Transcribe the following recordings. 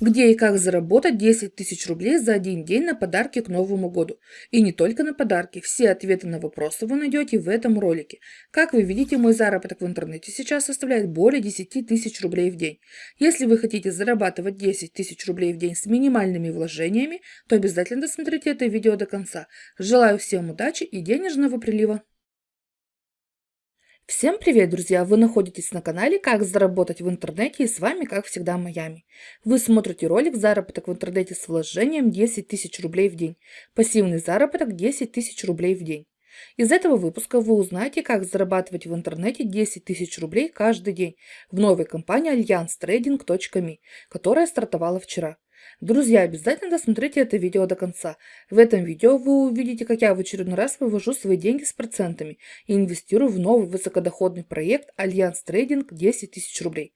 Где и как заработать 10 тысяч рублей за один день на подарки к Новому году. И не только на подарки, все ответы на вопросы вы найдете в этом ролике. Как вы видите, мой заработок в интернете сейчас составляет более 10 тысяч рублей в день. Если вы хотите зарабатывать 10 тысяч рублей в день с минимальными вложениями, то обязательно досмотрите это видео до конца. Желаю всем удачи и денежного прилива! Всем привет, друзья! Вы находитесь на канале «Как заработать в интернете» и с вами, как всегда, Майами. Вы смотрите ролик «Заработок в интернете с вложением 10 тысяч рублей в день». Пассивный заработок 10 тысяч рублей в день. Из этого выпуска вы узнаете, как зарабатывать в интернете 10 тысяч рублей каждый день в новой компании allianztrading.me, которая стартовала вчера. Друзья, обязательно досмотрите это видео до конца. В этом видео вы увидите, как я в очередной раз вывожу свои деньги с процентами и инвестирую в новый высокодоходный проект Альянс Трейдинг 10 тысяч рублей.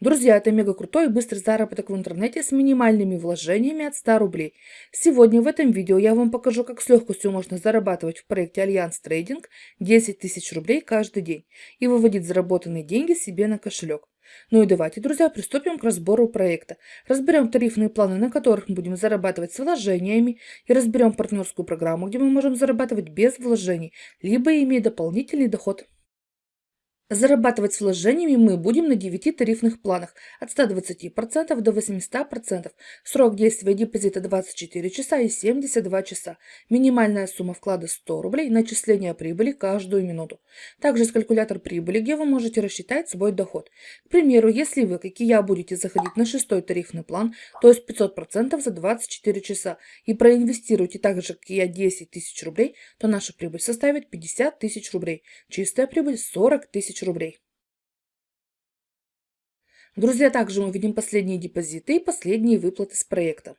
Друзья, это мега крутой и быстрый заработок в интернете с минимальными вложениями от 100 рублей. Сегодня в этом видео я вам покажу, как с легкостью можно зарабатывать в проекте Альянс Трейдинг 10 тысяч рублей каждый день и выводить заработанные деньги себе на кошелек. Ну и давайте, друзья, приступим к разбору проекта. Разберем тарифные планы, на которых мы будем зарабатывать с вложениями, и разберем партнерскую программу, где мы можем зарабатывать без вложений, либо имея дополнительный доход. Зарабатывать с вложениями мы будем на 9 тарифных планах от 120% до 800%. Срок действия депозита 24 часа и 72 часа. Минимальная сумма вклада 100 рублей. Начисление прибыли каждую минуту. Также есть калькулятор прибыли, где вы можете рассчитать свой доход. К примеру, если вы, как и я, будете заходить на шестой тарифный план, то есть 500% за 24 часа, и проинвестируете так же, как и я, 10 тысяч рублей, то наша прибыль составит 50 тысяч рублей. Чистая прибыль 40 тысяч рублей. Друзья, также мы видим последние депозиты и последние выплаты с проекта.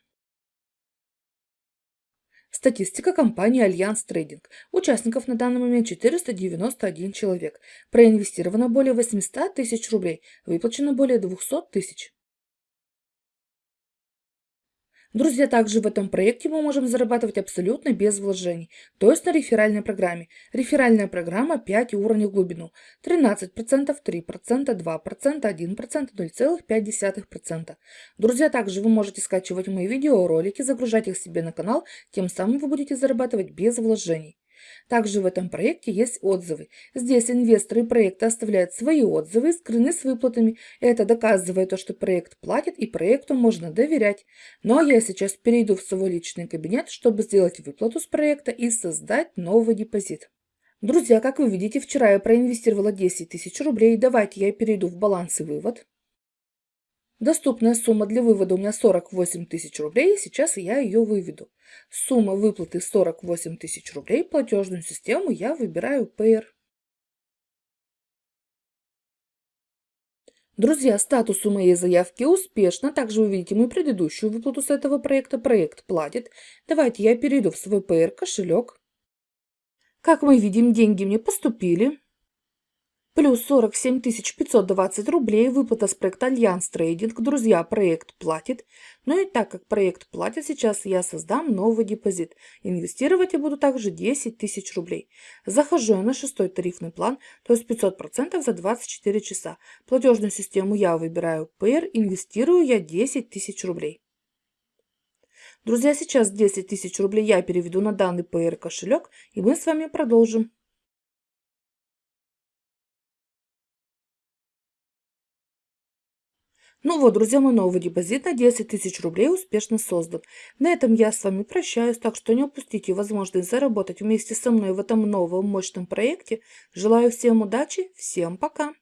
Статистика компании Альянс Трейдинг. Участников на данный момент 491 человек. Проинвестировано более 800 тысяч рублей. Выплачено более 200 тысяч. Друзья, также в этом проекте мы можем зарабатывать абсолютно без вложений, то есть на реферальной программе. Реферальная программа 5 уровней в глубину. 13%, 3%, 2%, 1%, 0,5%. Друзья, также вы можете скачивать мои видеоролики, загружать их себе на канал, тем самым вы будете зарабатывать без вложений. Также в этом проекте есть отзывы. Здесь инвесторы проекта оставляют свои отзывы скрыны с выплатами. Это доказывает то, что проект платит и проекту можно доверять. Но я сейчас перейду в свой личный кабинет, чтобы сделать выплату с проекта и создать новый депозит. Друзья, как вы видите, вчера я проинвестировала 10 тысяч рублей. Давайте я перейду в баланс и вывод. Доступная сумма для вывода у меня 48 тысяч рублей, сейчас я ее выведу. Сумма выплаты 48 тысяч рублей, платежную систему я выбираю Payer. Друзья, статус у моей заявки успешно. Также вы видите мою предыдущую выплату с этого проекта. Проект платит. Давайте я перейду в свой Payeer кошелек. Как мы видим, деньги мне поступили. Плюс 47 520 рублей, выплата с проекта Альянс Трейдинг. Друзья, проект платит. Ну и так как проект платит, сейчас я создам новый депозит. Инвестировать я буду также 10 тысяч рублей. Захожу я на шестой тарифный план, то есть 500% за 24 часа. Платежную систему я выбираю Payer, инвестирую я 10 тысяч рублей. Друзья, сейчас 10 тысяч рублей я переведу на данный Payer кошелек, и мы с вами продолжим. Ну вот, друзья, мой новый депозит на 10 тысяч рублей успешно создан. На этом я с вами прощаюсь, так что не упустите возможность заработать вместе со мной в этом новом мощном проекте. Желаю всем удачи, всем пока!